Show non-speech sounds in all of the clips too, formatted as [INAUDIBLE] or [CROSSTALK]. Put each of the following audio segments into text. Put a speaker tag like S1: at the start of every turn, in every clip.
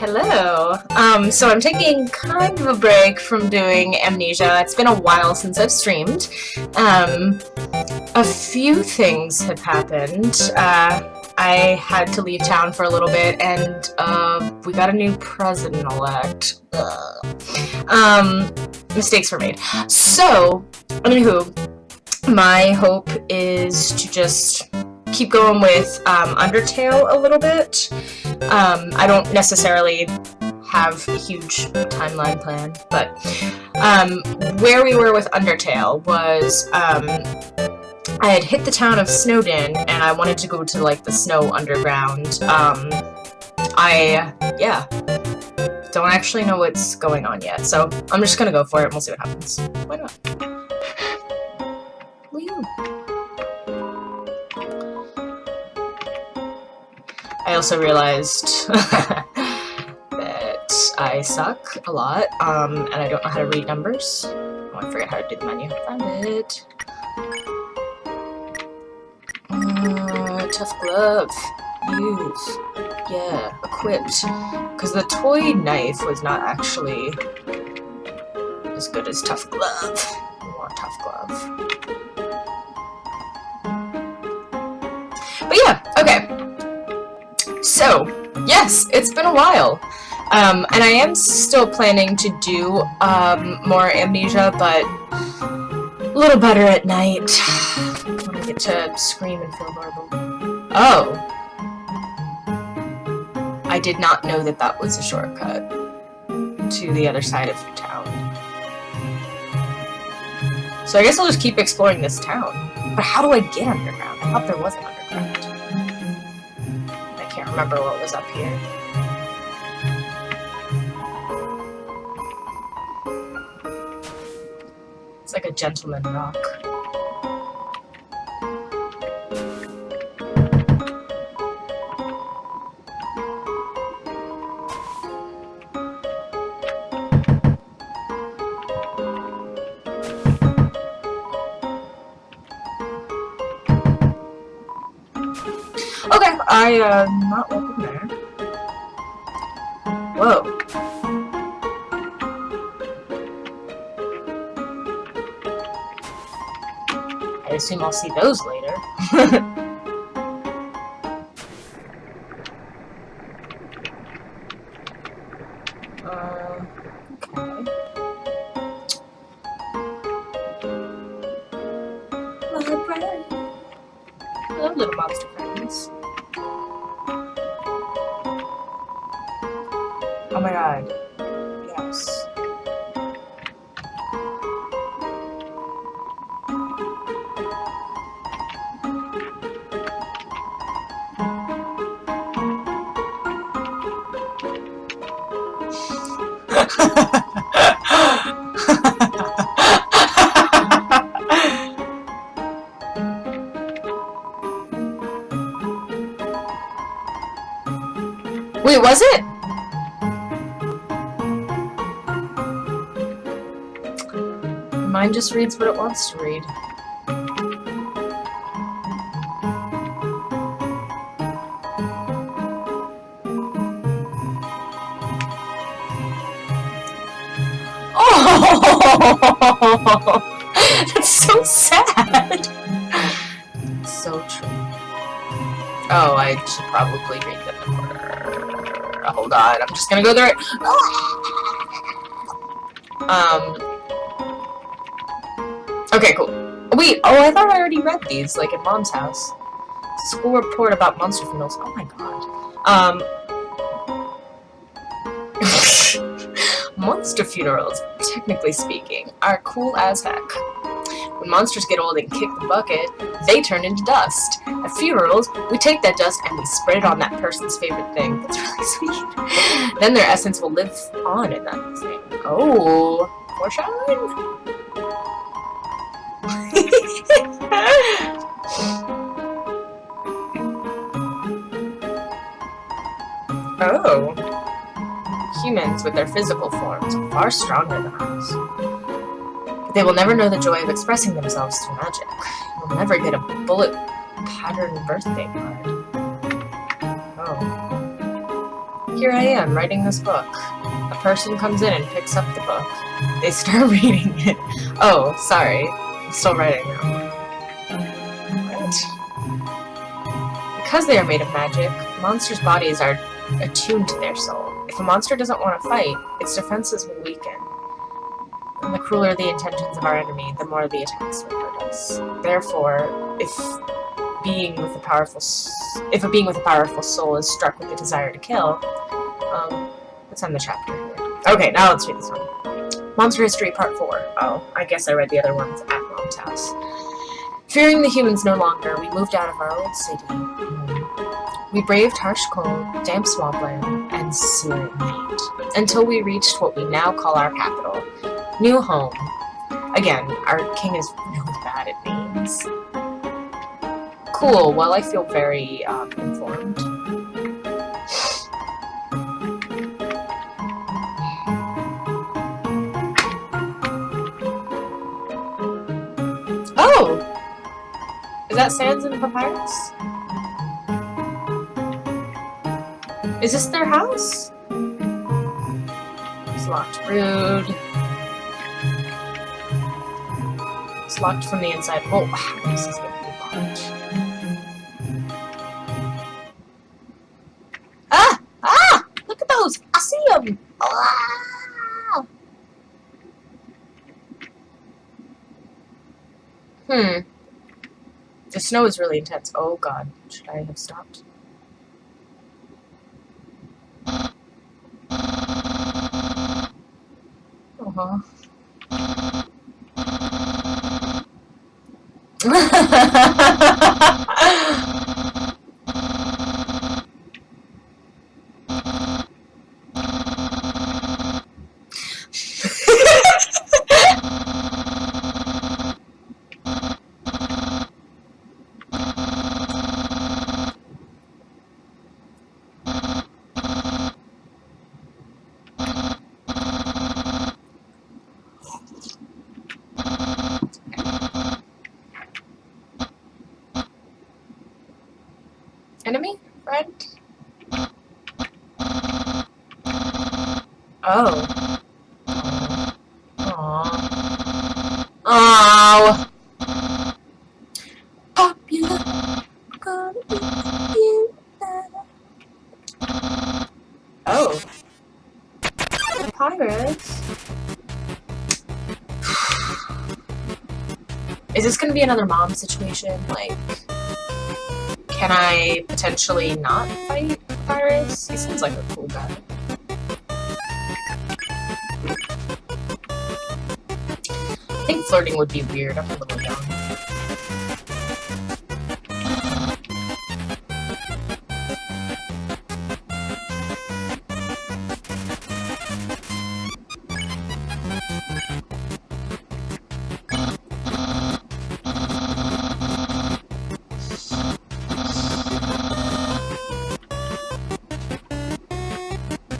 S1: Hello. Um, so I'm taking kind of a break from doing Amnesia. It's been a while since I've streamed. Um, a few things have happened. Uh, I had to leave town for a little bit, and uh, we got a new president-elect. Um, mistakes were made. So, anywho, my hope is to just keep going with um, Undertale a little bit. Um, I don't necessarily have a huge timeline plan, but um, where we were with Undertale was um, I had hit the town of Snowdin and I wanted to go to like the snow underground. Um, I, yeah, don't actually know what's going on yet, so I'm just gonna go for it and we'll see what happens. Why not? [LAUGHS] I also realized [LAUGHS] that I suck a lot, um, and I don't know how to read numbers. Oh, I forget how to do the menu. Found it. Uh, tough glove. Use. Yeah, equipped. Because the toy knife was not actually as good as tough glove. Want tough glove. Yes, it's been a while. Um, and I am still planning to do um, more Amnesia, but a little better at night. [SIGHS] when I get to scream and feel horrible. Oh. I did not know that that was a shortcut to the other side of the town. So I guess I'll just keep exploring this town. But how do I get underground? I thought there was an remember what was up here. It's like a gentleman rock. I, uh, not welcome there. Whoa. I assume I'll see those later. [LAUGHS] Oh my god. Yes. Wait, was it? Mine just reads what it wants to read. Oh! [LAUGHS] That's so sad! so true. Oh, I should probably read them in order. Hold on, I'm just gonna go there. Um, Okay, cool. Wait, oh, I thought I already read these, like, at Mom's house. School report about monster funerals. Oh my god. Um... [LAUGHS] monster funerals, technically speaking, are cool as heck. When monsters get old and kick the bucket, they turn into dust. At funerals, we take that dust and we spread it on that person's favorite thing. That's [LAUGHS] really sweet. then their essence will live on in that thing. Oh, foreshadowing? With their physical forms, are far stronger than ours. They will never know the joy of expressing themselves through magic. You'll never get a bullet pattern birthday card. Oh. here I am, writing this book. A person comes in and picks up the book. They start [LAUGHS] reading it. Oh, sorry. I'm still writing now. What? Because they are made of magic, monsters' bodies are attuned to their soul. If a monster doesn't want to fight, its defenses will weaken. And the crueler the intentions of our enemy, the more the attacks will hurt us. Therefore, if being with a powerful, if a being with a powerful soul is struck with the desire to kill, um, let's end the chapter. Okay, now let's read this one. Monster History Part 4. Oh, I guess I read the other ones at Mom's house. Fearing the humans no longer, we moved out of our old city. We braved harsh cold, damp swampland, heat, until we reached what we now call our capital, New Home. Again, our king is really bad at names. Cool, well I feel very um, informed. Oh! Is that Sans and Papyrus? Is this their house? It's locked. Rude. It's locked from the inside. Oh, this is gonna be locked. Ah! Ah! Look at those! I see them! Ah! Hmm. The snow is really intense. Oh god. Should I have stopped? Ага. Enemy? Friend? Oh. Aww. Oh. Popular. Gonna be you Oh. Pirates. Is this gonna be another mom situation? Like, can I potentially not fight Papyrus? He seems like a cool guy. I think flirting would be weird. I'm a little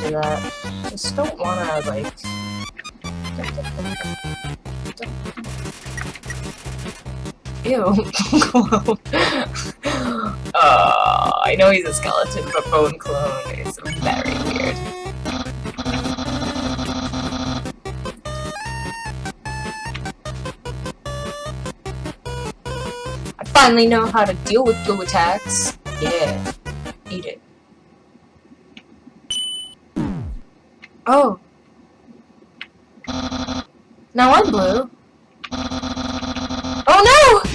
S1: do that? Just don't wanna, like... Ew. [LAUGHS] uh, I know he's a skeleton, but bone clone is very weird. I finally know how to deal with blue attacks. Yeah. Eat it. Oh. Now I'm blue. Oh no!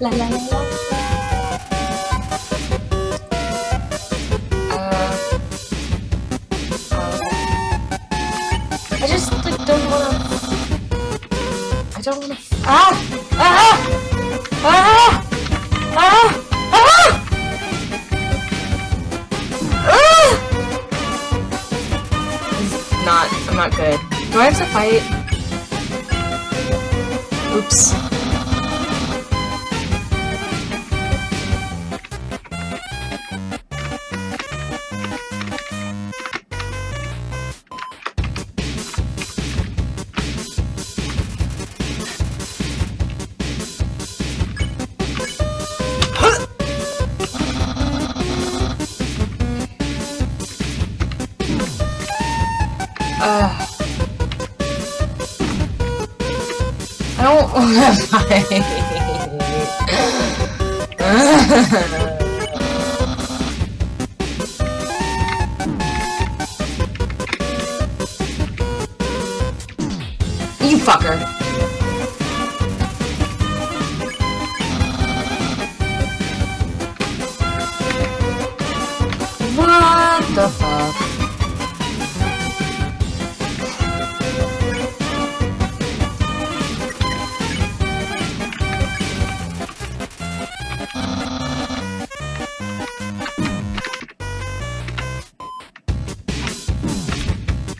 S1: la la la [LAUGHS] you fucker. What the fuck?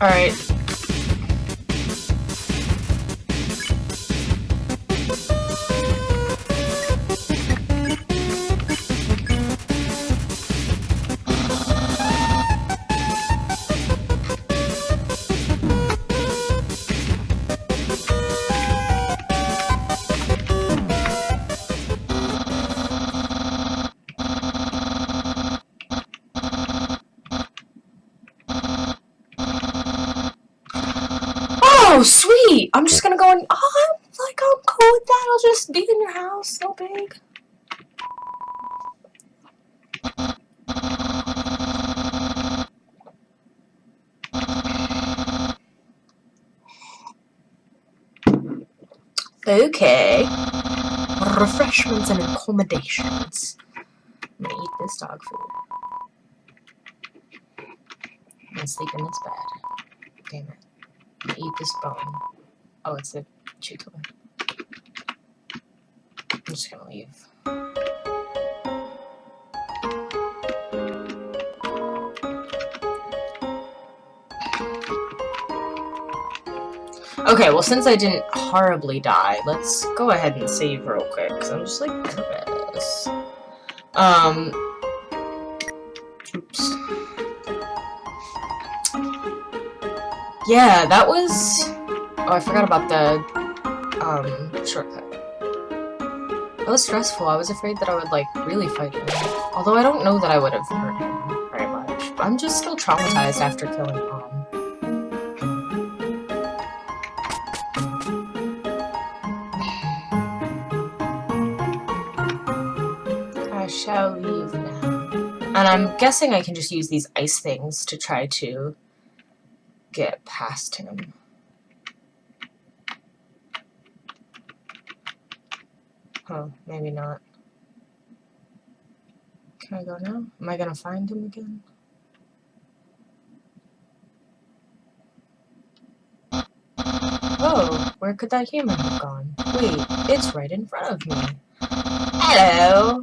S1: Alright. I'll just be in your house, no big. Okay. Refreshments and accommodations. I'm gonna eat this dog food. And sleep in this bed. Damn it I'm gonna eat this bone. Oh, it's a chew toy. I'm just gonna leave. Okay, well since I didn't horribly die, let's go ahead and save real quick, because I'm just like nervous. Um, oops. Yeah, that was... Oh, I forgot about the, um, shortcut. That was stressful. I was afraid that I would, like, really fight him. Although I don't know that I would have hurt him very much. I'm just still traumatized after killing Mom. I shall leave now. And I'm guessing I can just use these ice things to try to get past him. Oh, maybe not. Can I go now? Am I gonna find him again? Oh, where could that human have gone? Wait, it's right in front of me. Hello!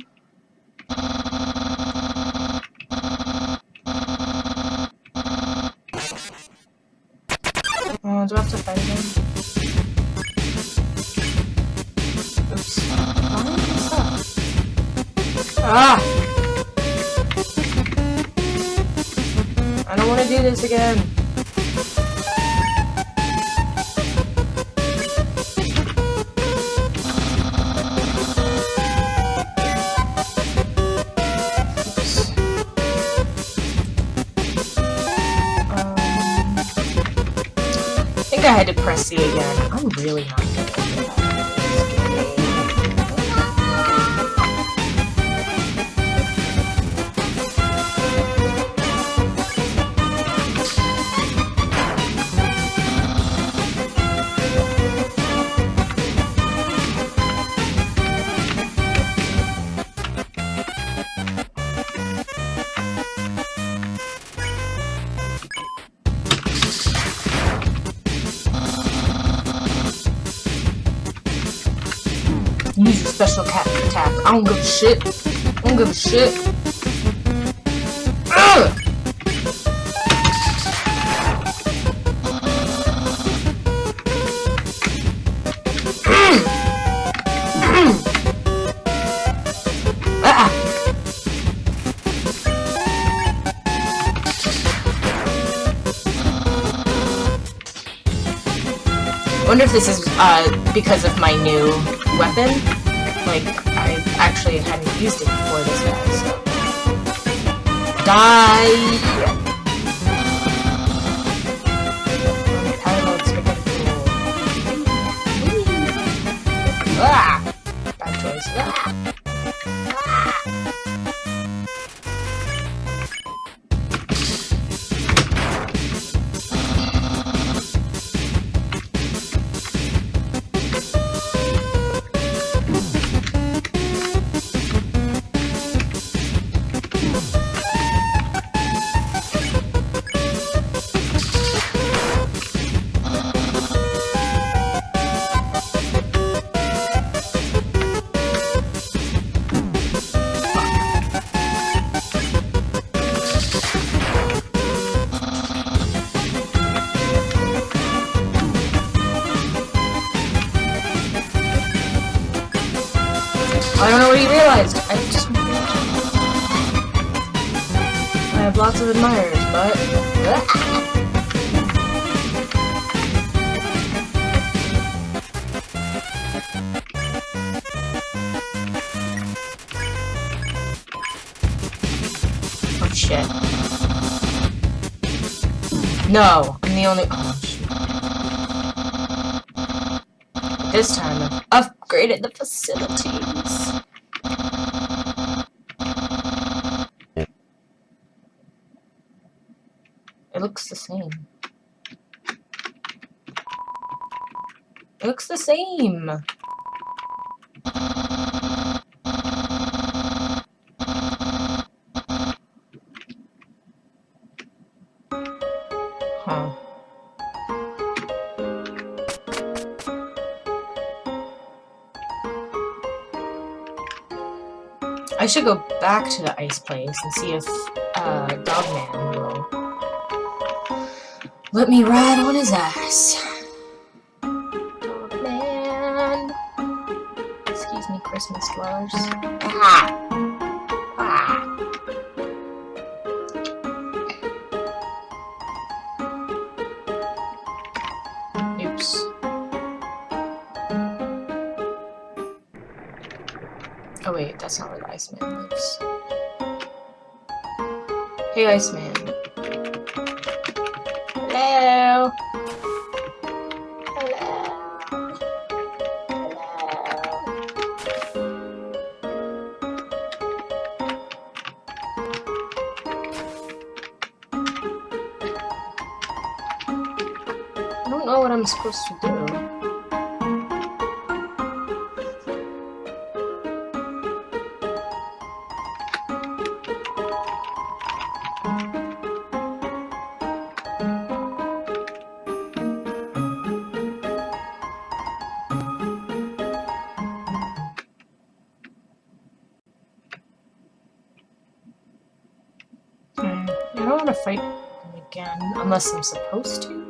S1: Want to do this again. Um, I think I had to press C again. I'm really not special attack. I don't give a shit. I don't give a shit. Ah! I wonder if this is uh, because of my new weapon. Like, I actually hadn't used it before this guy, so. Die! I just. I have lots of admirers, but. Oh shit. No, I'm the only. This time I've upgraded the facilities. It looks the same. Looks the same. Huh. I should go back to the ice place and see if uh, Dogman let me ride on his ass. Dogman. Excuse me, Christmas dwellers. Ah. Ah. Oops. Oh wait, that's not where the Iceman lives. Hey Iceman. Know what I'm supposed to do. Hmm, I don't want to fight again, unless I'm supposed to.